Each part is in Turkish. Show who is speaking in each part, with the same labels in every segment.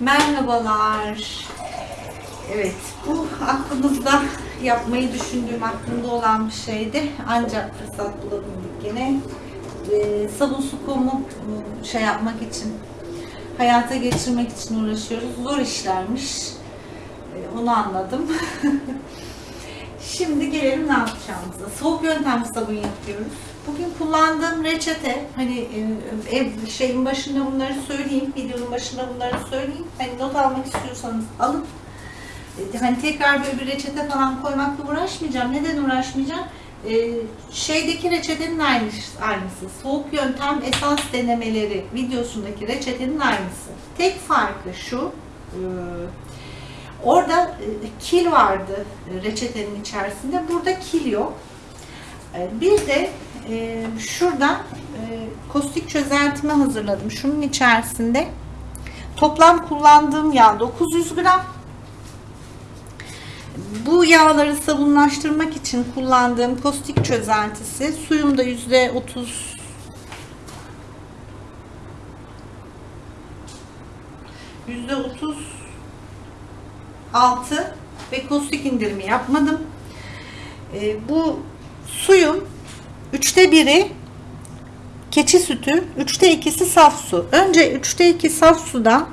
Speaker 1: Merhabalar. Evet, bu aklımızda yapmayı düşündüğüm, aklımda olan bir şeydi. Ancak fırsat bulabildik gene. Ee, sabun su kumu ıı, şey yapmak için, hayata geçirmek için uğraşıyoruz. Zor işlermiş. Ee, onu anladım. Şimdi gelelim ne yapacağımıza. Soğuk yöntem sabun yapıyoruz. Bugün kullandığım reçete, hani e, ev şeyin başında bunları söyleyeyim, videonun başında bunları söyleyeyim. Hani not almak istiyorsanız alın. E, Hani tekrar böyle bir reçete falan koymakla uğraşmayacağım. Neden uğraşmayacağım? E, şeydeki reçetenin aynısı, aynısı. Soğuk yöntem esans denemeleri videosundaki reçetenin aynısı. Tek farkı şu. e, Orada e, kil vardı e, reçetenin içerisinde. Burada kil yok. E, Bir de e, şuradan e, kostik çözeltimi hazırladım. Şunun içerisinde toplam kullandığım yağ 900 gram. Bu yağları sabunlaştırmak için kullandığım kostik çözeltisi suyumda yüzde 30 yüzde 30 6 ve kostik indirimi yapmadım. Ee, bu suyun üçte biri keçi sütü, üçte ikisi saf su. Önce üçte iki saf suda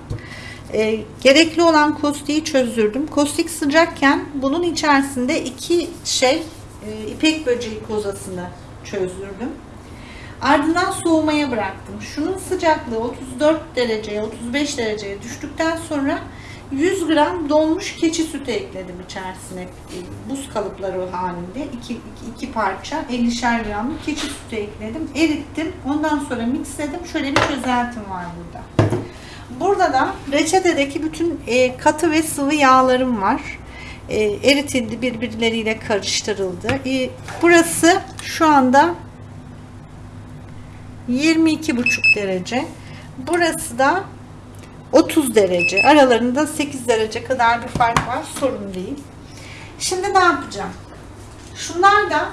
Speaker 1: e, gerekli olan kostiği çözdürdüm. Kostik sıcakken bunun içerisinde iki şey e, ipek böceği kozasını çözdürdüm. Ardından soğumaya bıraktım. Şunun sıcaklığı 34 dereceye 35 dereceye düştükten sonra 100 gram donmuş keçi sütü ekledim içerisine. E, Buz kalıpları halinde iki, iki, parça 50'şer gramlık keçi sütü ekledim. Erittim. Ondan sonra mixledim. Şöyle bir çözeltim var burada. Burada da reçetedeki bütün e, katı ve sıvı yağlarım var. E, eritildi, birbirleriyle karıştırıldı. Burası şu anda 22,5 derece. Burası da 30 derece. Aralarında 8 derece kadar bir fark var. Sorun değil. Şimdi ne yapacağım? Şunlar da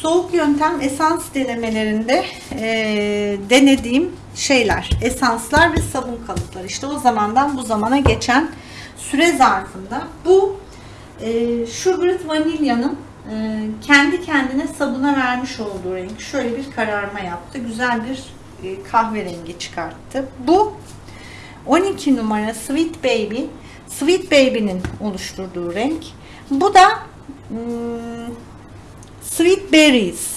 Speaker 1: soğuk yöntem esans denemelerinde eee, denediğim şeyler. Esanslar ve sabun kalıpları. İşte o zamandan bu zamana geçen süre zarfında bu eee Sugared Vanilya'nın eee, kendi kendine sabuna vermiş olduğu renk şöyle bir kararma yaptı. Güzel bir e, kahverengi çıkarttı. Bu 12 numara Sweet Baby. Sweet Baby'nin oluşturduğu renk. Bu da hmm, Sweet Berries.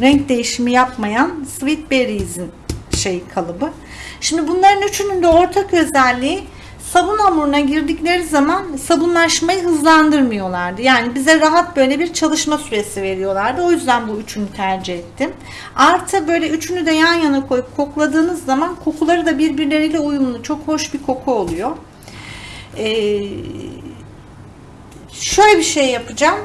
Speaker 1: Renk değişimi yapmayan Sweet Berries'in şey kalıbı. Şimdi bunların üçünün de ortak özelliği sabun hamuruna girdikleri zaman sabunlaşmayı hızlandırmıyorlardı. Yani bize rahat böyle bir çalışma süresi veriyorlardı. O yüzden bu üçünü tercih ettim. Artı böyle üçünü de yan yana koyup kokladığınız zaman kokuları da birbirleriyle uyumlu. Çok hoş bir koku oluyor. Ee, şöyle bir şey yapacağım.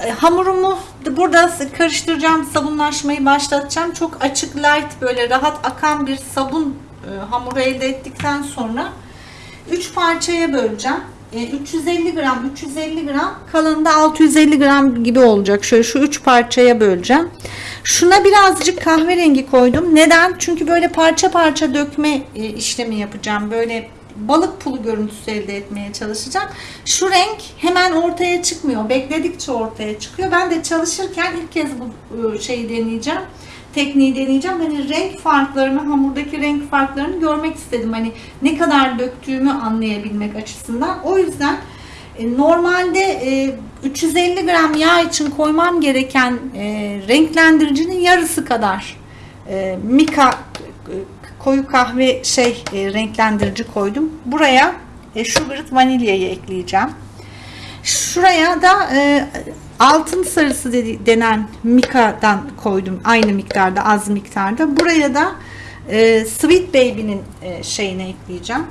Speaker 1: E, hamurumu da burada karıştıracağım, sabunlaşmayı başlatacağım. Çok açık, light, böyle rahat akan bir sabun hamuru elde ettikten sonra 3 parçaya böleceğim. E, 350 gram, 350 gram, kalanında 650 gram gibi olacak. Şöyle şu 3 parçaya böleceğim. Şuna birazcık kahverengi koydum. Neden? Çünkü böyle parça parça dökme e, işlemi yapacağım. Böyle balık pulu görüntüsü elde etmeye çalışacağım. Şu renk hemen ortaya çıkmıyor. Bekledikçe ortaya çıkıyor. Ben de çalışırken ilk kez bu e, şeyi deneyeceğim. Tekniği deneyeceğim. Hani renk farklarını, hamurdaki renk farklarını görmek istedim. Hani ne kadar döktüğümü anlayabilmek açısından. O yüzden e, normalde e, 350 gram yağ için koymam gereken e, renklendiricinin yarısı kadar e, mika e, koyu kahve şey e, renklendirici koydum. Buraya e, sugared vanilyayı ekleyeceğim. Şuraya da e, altın sarısı dedi, denen mika'dan koydum. Aynı miktarda, az miktarda. Buraya da e, Sweet Baby'nin e, şeyine ekleyeceğim.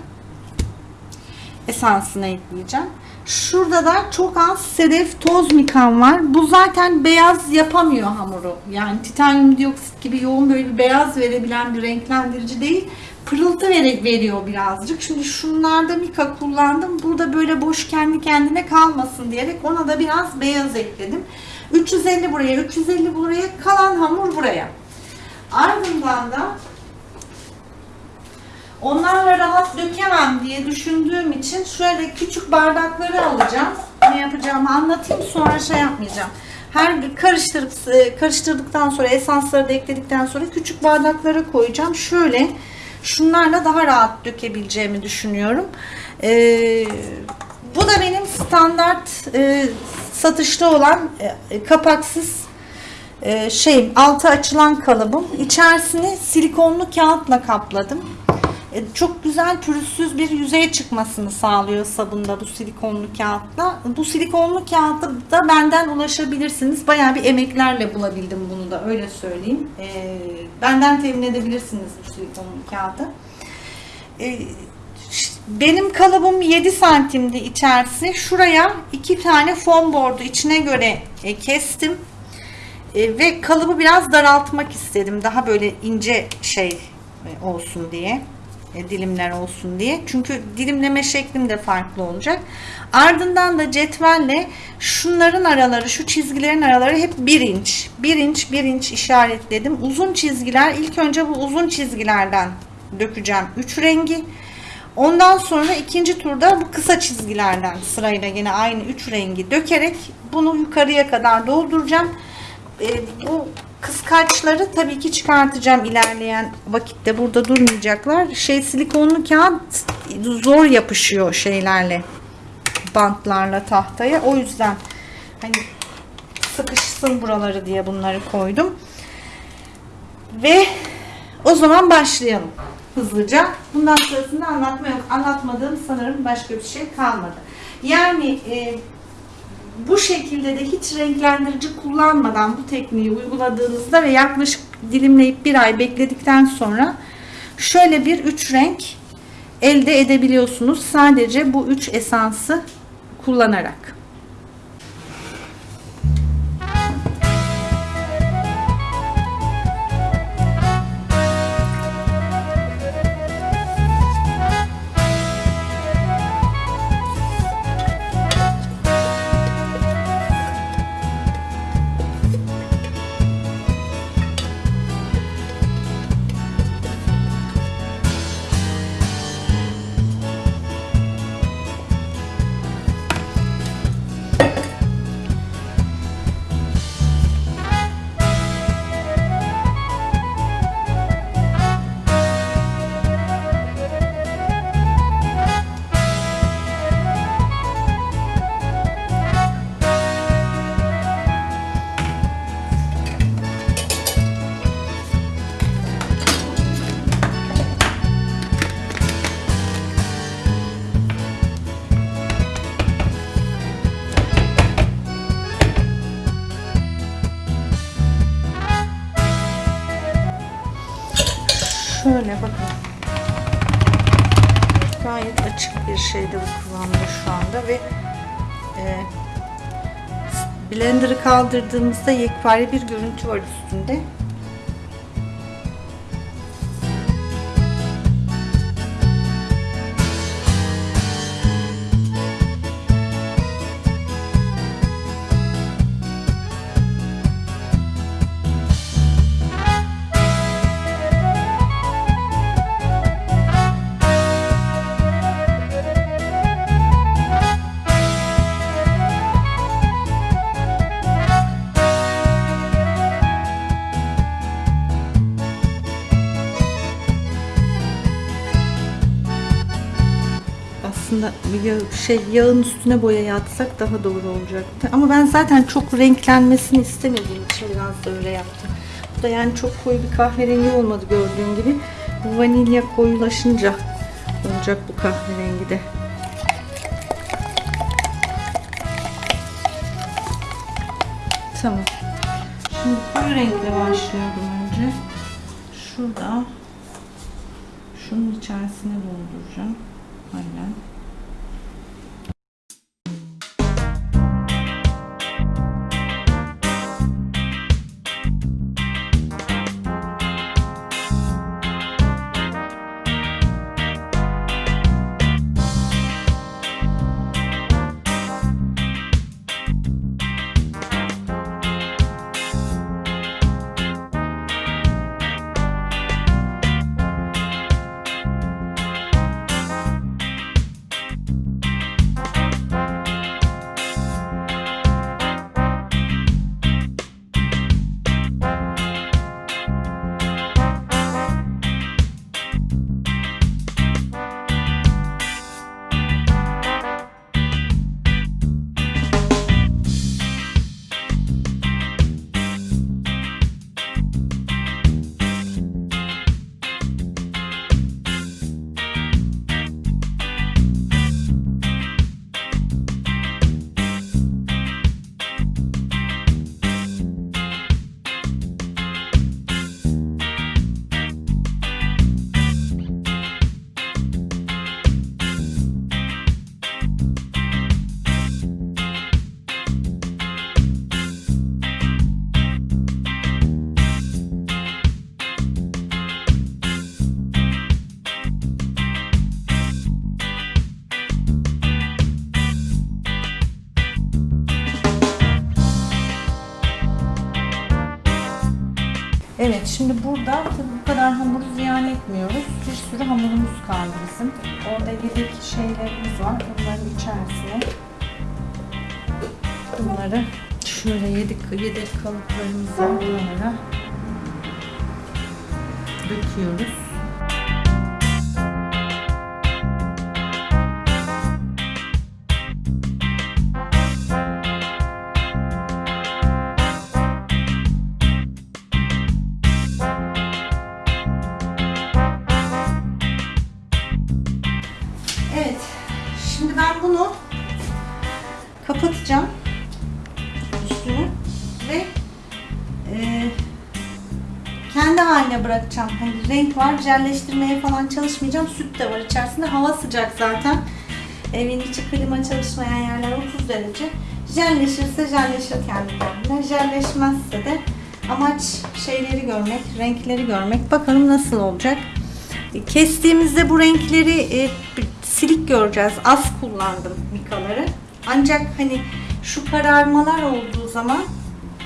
Speaker 1: Esansına ekleyeceğim. Şurada da çok az sedef toz mikan var. Bu zaten beyaz yapamıyor hamuru. Yani titanyum dioksit gibi yoğun böyle bir beyaz verebilen bir renklendirici değil. Pırıltı veriyor birazcık. Şimdi şunlarda mika kullandım. Burada böyle boş kendi kendine kalmasın diyerek ona da biraz beyaz ekledim. 350 buraya, 350 buraya, kalan hamur buraya. Ardından da Onlarla rahat dökemem diye düşündüğüm için şöyle küçük bardakları alacağım. Ne yapacağımı anlatayım sonra şey yapmayacağım. Her karıştırıp e, karıştırdıktan sonra esansları da ekledikten sonra küçük bardaklara koyacağım. Şöyle şunlarla daha rahat dökebileceğimi düşünüyorum. Ee, bu da benim standart e, satışta olan e, kapaksız e, şey altı açılan kalıbım. İçerisini silikonlu kağıtla kapladım. E, çok güzel pürüzsüz bir yüzeye çıkmasını sağlıyor sabunda bu silikonlu kağıtla. Bu silikonlu kağıtı da benden ulaşabilirsiniz. Bayağı bir emeklerle bulabildim bunu da öyle söyleyeyim. E, benden temin edebilirsiniz bu silikonlu kağıdı. E, benim kalıbım 7 santimdi içerisi. Şuraya iki tane foam board'u içine göre e, kestim. E, ve kalıbı biraz daraltmak istedim. Daha böyle ince şey e, olsun diye. E, dilimler olsun diye. Çünkü dilimleme şeklim de farklı olacak. Ardından da cetvelle şunların araları, şu çizgilerin araları hep 1 inç. 1 inç, 1 inç işaretledim. Uzun çizgiler, ilk önce bu uzun çizgilerden dökeceğim 3 rengi. Ondan sonra ikinci turda bu kısa çizgilerden sırayla yine aynı 3 rengi dökerek bunu yukarıya kadar dolduracağım. E, bu kıskaçları tabii ki çıkartacağım ilerleyen vakitte burada durmayacaklar. Şey silikonlu kağıt zor yapışıyor şeylerle bantlarla tahtaya. O yüzden hani sıkışsın buraları diye bunları koydum. Ve o zaman başlayalım hızlıca. Bundan sonrasında anlatma yok. Anlatmadığım sanırım başka bir şey kalmadı. Yani e, bu şekilde de hiç renklendirici kullanmadan bu tekniği uyguladığınızda ve yaklaşık dilimleyip bir ay bekledikten sonra şöyle bir üç renk elde edebiliyorsunuz. Sadece bu üç esansı kullanarak. Açık bir şeyde bu kıvamda şu anda ve e, blender'ı kaldırdığımızda yekpare bir görüntü var üstünde. Yağ, şey yağın üstüne boya yatsak daha doğru olacaktı. Ama ben zaten çok renklenmesini istemediğim için biraz da öyle yaptım. Bu da yani çok koyu bir kahverengi olmadı gördüğün gibi. Vanilya koyulaşınca olacak bu kahverengi de. Tamam. Şimdi koyu renkle başlıyorum önce. Şurada şunun içerisine dolduracağım. Aynen. Evet şimdi burada tabii bu kadar hamuru ziyan etmiyoruz. Bir sürü hamurumuz kaldı bizim. Orada yedek şeylerimiz var. Bunların içerisine bunları şöyle yedek, yedek kalıplarımızı buralara döküyoruz. Bırakacağım. Hani renk var, jelleştirmeye falan çalışmayacağım. Süt de var içerisinde. Hava sıcak zaten. Evin içi klima çalışmayan yerler 30 derece. Jelleşirse jelleşir kendi. Jelleşmezse de amaç şeyleri görmek, renkleri görmek. Bakalım nasıl olacak. Kestiğimizde bu renkleri e, silik göreceğiz. Az kullandım mikaları. Ancak hani şu kararmalar olduğu zaman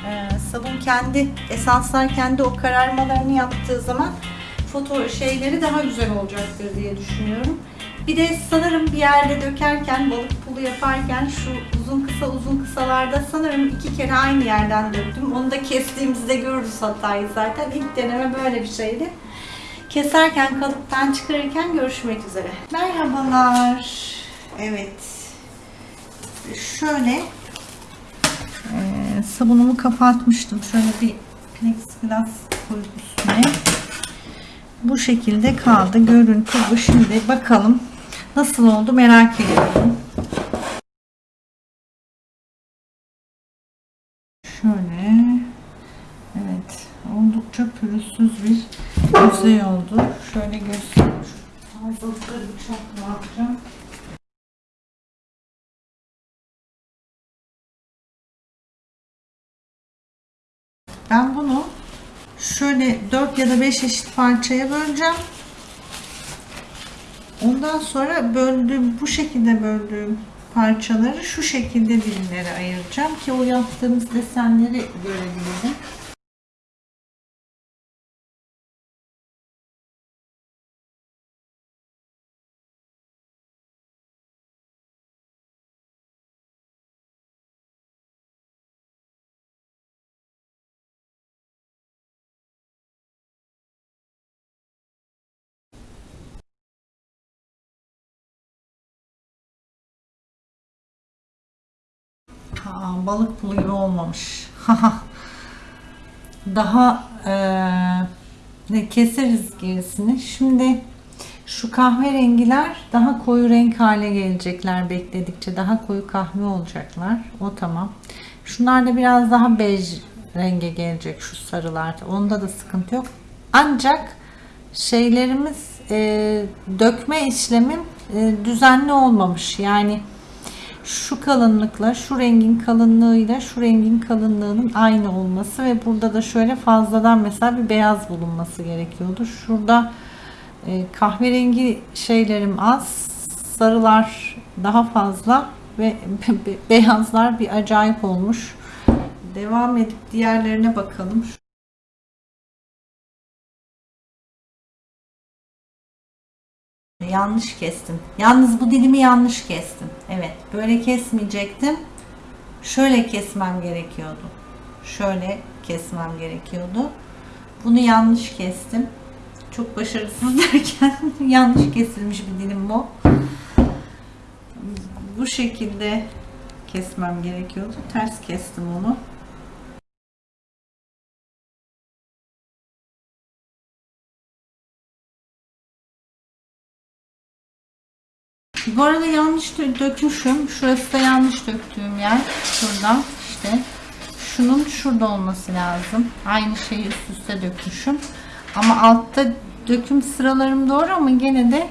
Speaker 1: e, sabun kendi esanslar kendi o kararmalarını yaptığı zaman foto şeyleri daha güzel olacaktır diye düşünüyorum. Bir de sanırım bir yerde dökerken balık pulu yaparken şu uzun kısa uzun kısalarda sanırım iki kere aynı yerden döktüm. Onu da kestiğimizde görürüz hatayı zaten. İlk deneme böyle bir şeydi. Keserken, kalıptan çıkarırken görüşmek üzere. Merhabalar. Evet. Şöyle sabunumu kapatmıştım. Şöyle bir plexiglas koyup üstüne. Bu şekilde kaldı. Görüntü bu. Şimdi bakalım nasıl oldu merak ediyorum. Şöyle. Evet. Oldukça pürüzsüz bir yüzey oldu. Şöyle göstereyim. Fazlalıkları bıçakla şöyle 4 ya da 5 eşit parçaya böleceğim. Ondan sonra böldüğüm bu şekilde böldüğüm parçaları şu şekilde dilimlere ayıracağım ki o yaptığımız desenleri görebilirim. Aa, balık pulu gibi olmamış. Daha ne keseriz gerisini. Şimdi şu kahverengiler daha koyu renk hale gelecekler bekledikçe. Daha koyu kahve olacaklar. O tamam. Şunlar da biraz daha bej renge gelecek şu sarılar. Onda da sıkıntı yok. Ancak şeylerimiz eee, dökme işlemim eee, düzenli olmamış. Yani şu kalınlıkla şu rengin kalınlığıyla şu rengin kalınlığının aynı olması ve burada da şöyle fazladan mesela bir beyaz bulunması gerekiyordu. Şurada e, kahverengi şeylerim az, sarılar daha fazla ve be- beyazlar bir acayip olmuş. Devam edip diğerlerine bakalım. Yanlış kestim. Yalnız bu dilimi yanlış kestim. Evet, böyle kesmeyecektim. Şöyle kesmem gerekiyordu. Şöyle kesmem gerekiyordu. Bunu yanlış kestim. Çok başarısız derken yanlış kesilmiş bir dilim bu. Bu şekilde kesmem gerekiyordu. Ters kestim onu. Bu arada yanlış dö- dökmüşüm. Şurası da yanlış döktüğüm yer. Şurada işte. Şunun şurada olması lazım. Aynı şeyi üst üste dökmüşüm. Ama altta döküm sıralarım doğru ama gene de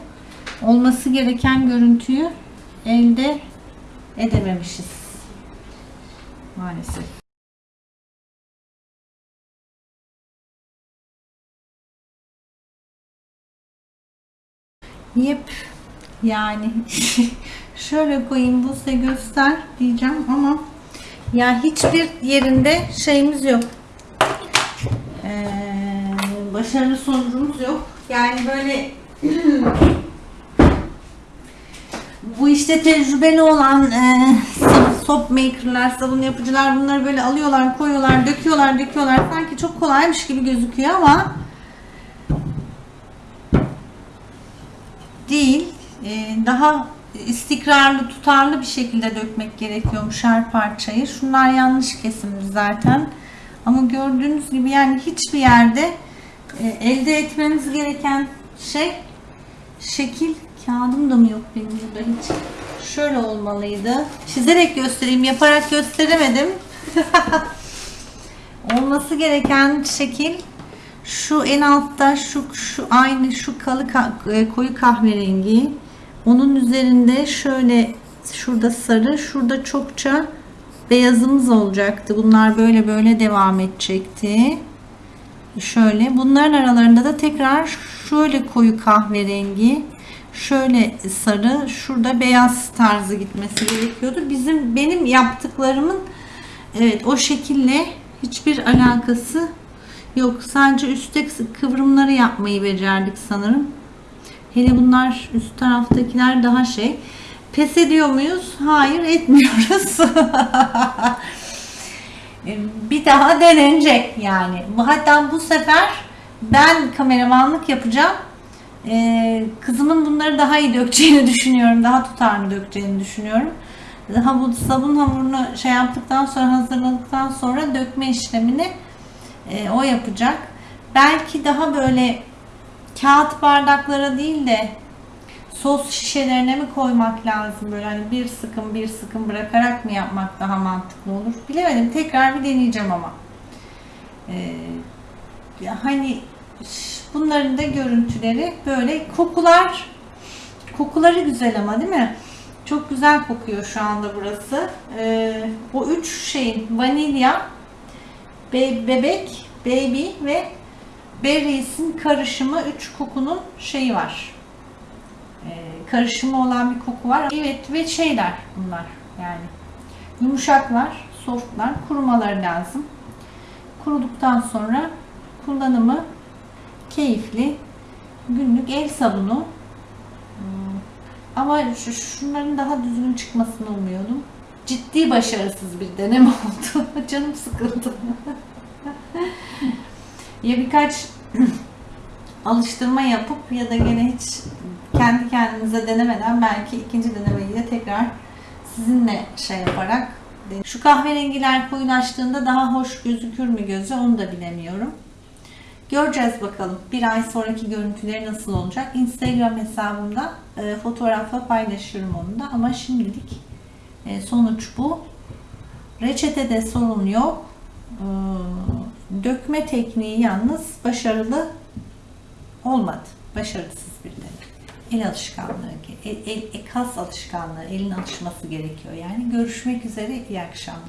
Speaker 1: olması gereken görüntüyü elde edememişiz. Maalesef. Yep. Yani şöyle koyayım bu size göster diyeceğim ama ya hiçbir yerinde şeyimiz yok. Ee, başarılı sonucumuz yok. Yani böyle bu işte tecrübeli olan e, soap maker'lar, sabun yapıcılar bunları böyle alıyorlar, koyuyorlar, döküyorlar, döküyorlar. Sanki çok kolaymış gibi gözüküyor ama değil. E, daha istikrarlı, tutarlı bir şekilde dökmek gerekiyormuş her parçayı. Şunlar yanlış kesimli zaten. Ama gördüğünüz gibi yani hiçbir yerde e, elde etmemiz gereken şey şekil kağıdım da mı yok benim burada hiç. Şöyle olmalıydı. Çizerek göstereyim, yaparak gösteremedim. Olması gereken şekil şu en altta şu şu aynı şu kalı ka- e, koyu kahverengi. Onun üzerinde şöyle şurada sarı, şurada çokça beyazımız olacaktı. Bunlar böyle böyle devam edecekti. Şöyle bunların aralarında da tekrar şöyle koyu kahverengi, şöyle sarı, şurada beyaz tarzı gitmesi gerekiyordu. Bizim benim yaptıklarımın evet o şekille hiçbir alakası yok. Sadece üstte kıvrımları yapmayı becerdik sanırım. Hele bunlar üst taraftakiler daha şey. Pes ediyor muyuz? Hayır etmiyoruz. bir daha denenecek yani. Hatta bu sefer ben kameramanlık yapacağım. Ee, kızımın bunları daha iyi dökeceğini düşünüyorum. Daha tutarlı dökeceğini düşünüyorum. Daha bu sabun hamurunu şey yaptıktan sonra hazırladıktan sonra dökme işlemini e, o yapacak. Belki daha böyle kağıt bardaklara değil de sos şişelerine mi koymak lazım? Böyle hani bir sıkım bir sıkım bırakarak mı yapmak daha mantıklı olur? Bilemedim. Tekrar bir deneyeceğim ama. Ee, hani bunların da görüntüleri böyle kokular. Kokuları güzel ama değil mi? Çok güzel kokuyor şu anda burası. Ee, o üç şeyin vanilya be- bebek baby ve berries'in karışımı üç kokunun şeyi var e, karışımı olan bir koku var. Evet ve şeyler bunlar yani yumuşaklar, softlar, kurumaları lazım. Kuruduktan sonra kullanımı keyifli. Günlük el sabunu. Hmm, Ama şu, şunların daha düzgün çıkmasını umuyordum. Ciddi başarısız bir deneme oldu. Canım sıkıldı. ya birkaç alıştırma yapıp ya da gene hiç kendi kendinize denemeden belki ikinci denemeyi de tekrar sizinle şey yaparak şu kahverengiler koyulaştığında daha hoş gözükür mü gözü onu da bilemiyorum. Göreceğiz bakalım. Bir ay sonraki görüntüleri nasıl olacak. Instagram hesabımda e, fotoğrafla paylaşıyorum onu da. Ama şimdilik e, sonuç bu. Reçetede sorun yok. E, dökme tekniği yalnız başarılı olmadı. Başarısız bir deney. El alışkanlığı, el, el- kas alışkanlığı, elin alışması gerekiyor. Yani görüşmek üzere, iyi akşamlar.